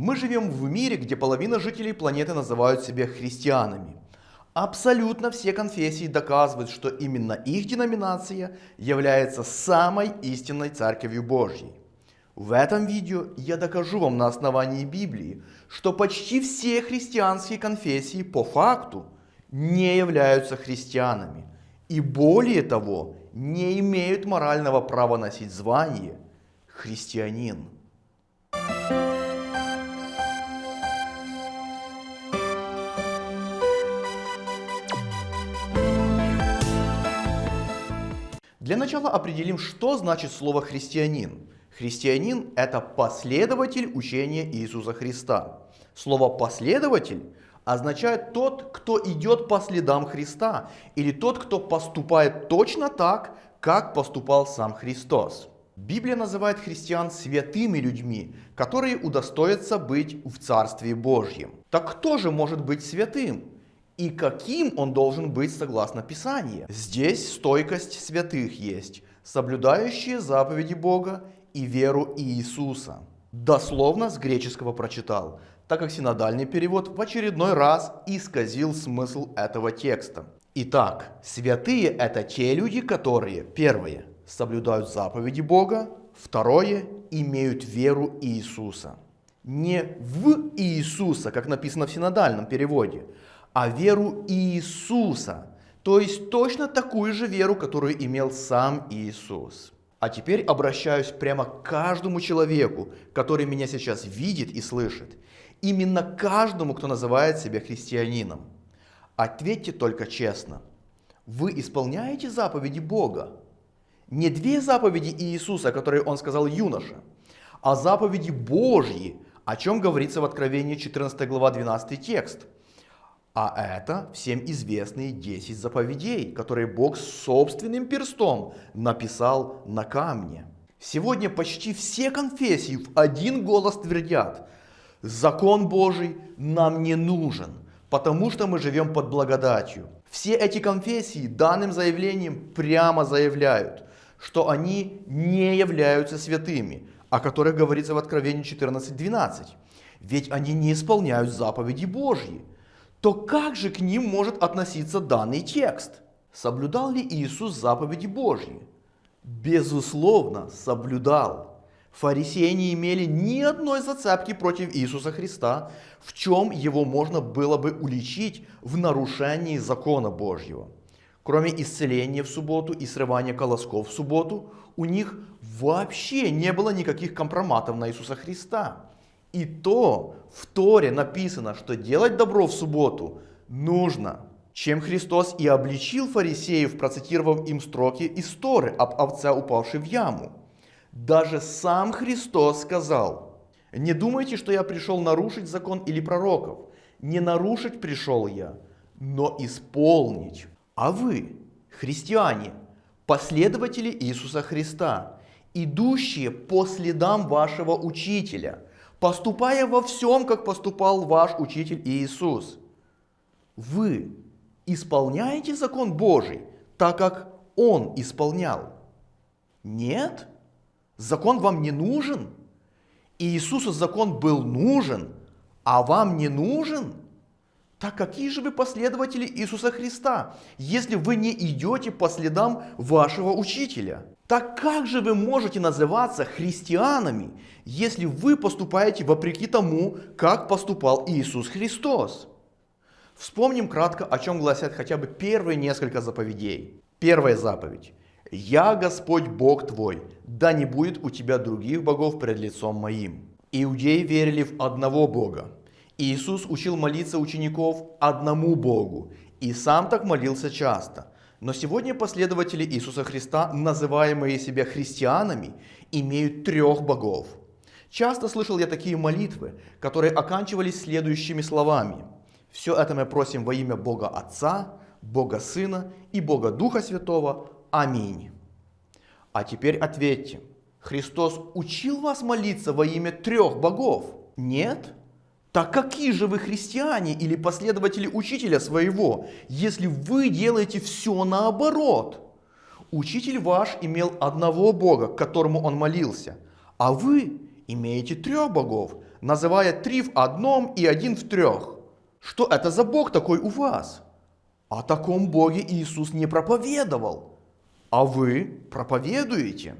Мы живем в мире, где половина жителей планеты называют себя христианами. Абсолютно все конфессии доказывают, что именно их деноминация является самой истинной Церковью Божьей. В этом видео я докажу вам на основании Библии, что почти все христианские конфессии по факту не являются христианами и более того не имеют морального права носить звание христианин. Для начала определим, что значит слово «христианин». Христианин – это последователь учения Иисуса Христа. Слово «последователь» означает тот, кто идет по следам Христа, или тот, кто поступает точно так, как поступал сам Христос. Библия называет христиан святыми людьми, которые удостоятся быть в Царстве Божьем. Так кто же может быть святым? И каким он должен быть согласно Писанию. Здесь стойкость святых есть, соблюдающие заповеди Бога и веру Иисуса. Дословно с греческого прочитал, так как синодальный перевод в очередной раз исказил смысл этого текста. Итак, святые это те люди, которые, первое, соблюдают заповеди Бога, второе, имеют веру Иисуса. Не в Иисуса, как написано в синодальном переводе, а веру Иисуса, то есть точно такую же веру, которую имел сам Иисус. А теперь обращаюсь прямо к каждому человеку, который меня сейчас видит и слышит. Именно каждому, кто называет себя христианином. Ответьте только честно. Вы исполняете заповеди Бога? Не две заповеди Иисуса, которые Он сказал юноше, а заповеди Божьи, о чем говорится в Откровении 14 глава 12 текст – а это всем известные 10 заповедей, которые Бог собственным перстом написал на камне. Сегодня почти все конфессии в один голос твердят, закон Божий нам не нужен, потому что мы живем под благодатью. Все эти конфессии данным заявлением прямо заявляют, что они не являются святыми, о которых говорится в Откровении 14.12. Ведь они не исполняют заповеди Божьи то как же к ним может относиться данный текст? Соблюдал ли Иисус заповеди Божьи? Безусловно, соблюдал. Фарисеи не имели ни одной зацепки против Иисуса Христа, в чем его можно было бы уличить в нарушении закона Божьего. Кроме исцеления в субботу и срывания колосков в субботу, у них вообще не было никаких компроматов на Иисуса Христа. И то в Торе написано, что делать добро в субботу нужно. Чем Христос и обличил фарисеев, процитировав им строки из Торы об овце, упавшей в яму. Даже сам Христос сказал, «Не думайте, что я пришел нарушить закон или пророков. Не нарушить пришел я, но исполнить. А вы, христиане, последователи Иисуса Христа, идущие по следам вашего учителя – поступая во всем, как поступал ваш учитель Иисус. Вы исполняете закон Божий, так как Он исполнял? Нет? Закон вам не нужен? Иисусу закон был нужен, а вам не нужен? Так какие же вы последователи Иисуса Христа, если вы не идете по следам вашего учителя? Так как же вы можете называться христианами, если вы поступаете вопреки тому, как поступал Иисус Христос? Вспомним кратко, о чем гласят хотя бы первые несколько заповедей. Первая заповедь. «Я Господь Бог твой, да не будет у тебя других богов пред лицом моим». Иудеи верили в одного Бога. Иисус учил молиться учеников одному Богу, и сам так молился часто – но сегодня последователи Иисуса Христа, называемые себя христианами, имеют трех богов. Часто слышал я такие молитвы, которые оканчивались следующими словами. Все это мы просим во имя Бога Отца, Бога Сына и Бога Духа Святого. Аминь. А теперь ответьте, Христос учил вас молиться во имя трех богов? Нет? Так какие же вы христиане или последователи учителя своего, если вы делаете все наоборот? Учитель ваш имел одного Бога, к которому он молился, а вы имеете трех богов, называя три в одном и один в трех. Что это за Бог такой у вас? О таком Боге Иисус не проповедовал, а вы проповедуете.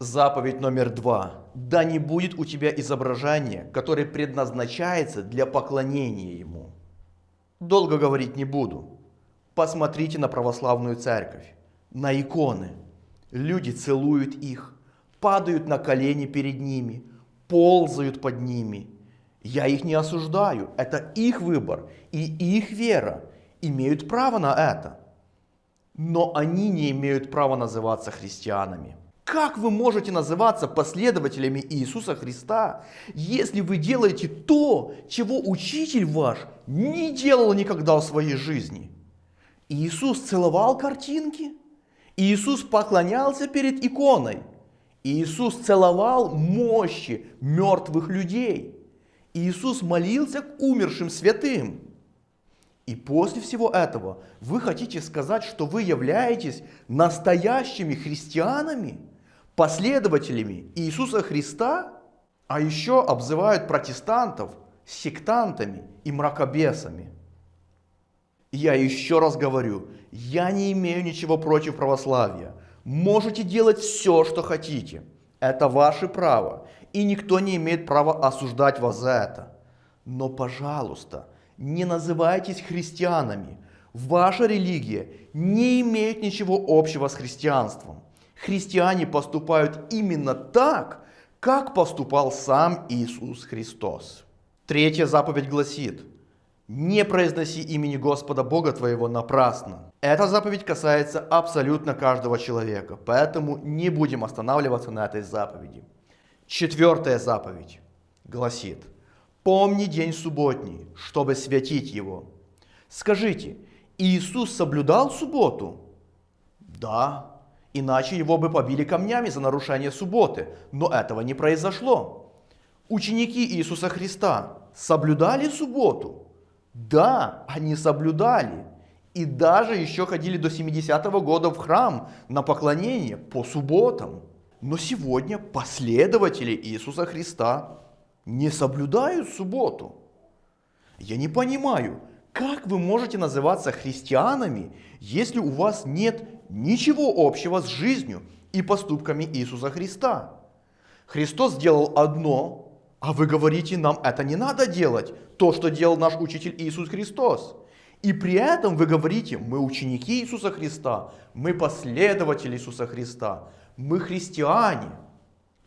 Заповедь номер два. Да не будет у тебя изображения, которое предназначается для поклонения Ему. Долго говорить не буду. Посмотрите на православную церковь, на иконы. Люди целуют их, падают на колени перед ними, ползают под ними. Я их не осуждаю, это их выбор и их вера имеют право на это. Но они не имеют права называться христианами. Как вы можете называться последователями Иисуса Христа, если вы делаете то, чего учитель ваш не делал никогда в своей жизни? Иисус целовал картинки. Иисус поклонялся перед иконой. Иисус целовал мощи мертвых людей. Иисус молился к умершим святым. И после всего этого вы хотите сказать, что вы являетесь настоящими христианами, последователями Иисуса Христа, а еще обзывают протестантов сектантами и мракобесами. Я еще раз говорю, я не имею ничего против православия. Можете делать все, что хотите. Это ваше право. И никто не имеет права осуждать вас за это. Но, пожалуйста, не называйтесь христианами. Ваша религия не имеет ничего общего с христианством. Христиане поступают именно так, как поступал сам Иисус Христос. Третья заповедь гласит – не произноси имени Господа Бога твоего напрасно. Эта заповедь касается абсолютно каждого человека, поэтому не будем останавливаться на этой заповеди. Четвертая заповедь гласит, помни день субботний, чтобы святить его. Скажите, Иисус соблюдал субботу? Да, иначе его бы побили камнями за нарушение субботы, но этого не произошло. Ученики Иисуса Христа соблюдали субботу? Да, они соблюдали. И даже еще ходили до 70-го года в храм на поклонение по субботам. Но сегодня последователи Иисуса Христа не соблюдают субботу. Я не понимаю, как вы можете называться христианами, если у вас нет ничего общего с жизнью и поступками Иисуса Христа? Христос сделал одно, а вы говорите, нам это не надо делать, то, что делал наш учитель Иисус Христос. И при этом вы говорите, мы ученики Иисуса Христа, мы последователи Иисуса Христа, мы христиане.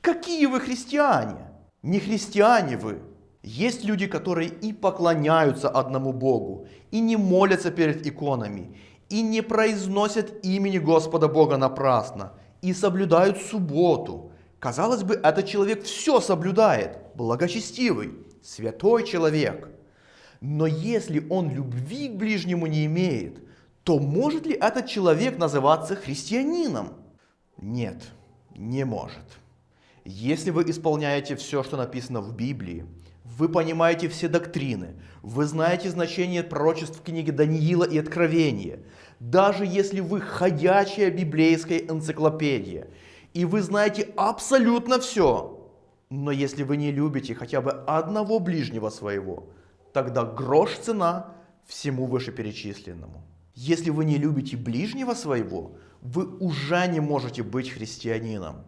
Какие вы христиане? Не христиане вы. Есть люди, которые и поклоняются одному Богу, и не молятся перед иконами, и не произносят имени Господа Бога напрасно, и соблюдают субботу. Казалось бы, этот человек все соблюдает, благочестивый, святой человек. Но если он любви к ближнему не имеет, то может ли этот человек называться христианином? Нет, не может. Если вы исполняете все, что написано в Библии, вы понимаете все доктрины, вы знаете значение пророчеств в книге Даниила и Откровения, даже если вы ходячая библейская энциклопедия, и вы знаете абсолютно все, но если вы не любите хотя бы одного ближнего своего, тогда грош цена всему вышеперечисленному. Если вы не любите ближнего своего, вы уже не можете быть христианином.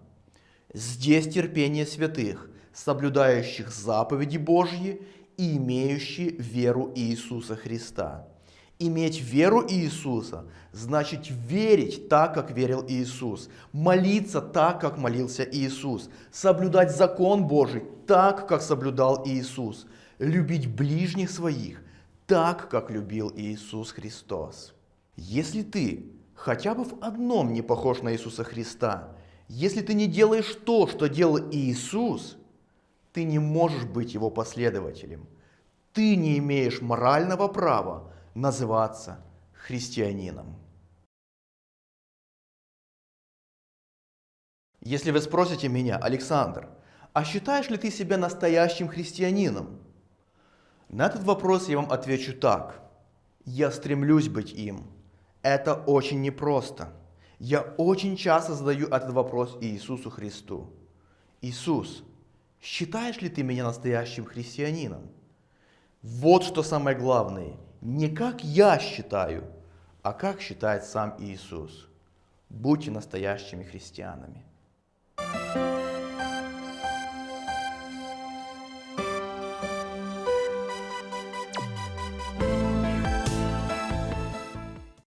Здесь терпение святых, соблюдающих заповеди Божьи и имеющие веру Иисуса Христа. Иметь веру Иисуса значит верить так, как верил Иисус, молиться так, как молился Иисус, соблюдать закон Божий так, как соблюдал Иисус, любить ближних своих так, как любил Иисус Христос. Если ты хотя бы в одном не похож на Иисуса Христа, если ты не делаешь то, что делал Иисус, ты не можешь быть его последователем. Ты не имеешь морального права называться христианином. Если вы спросите меня, Александр, а считаешь ли ты себя настоящим христианином? На этот вопрос я вам отвечу так. Я стремлюсь быть им. Это очень непросто. Я очень часто задаю этот вопрос Иисусу Христу. Иисус, Считаешь ли ты меня настоящим христианином? Вот что самое главное. Не как я считаю, а как считает сам Иисус. Будьте настоящими христианами.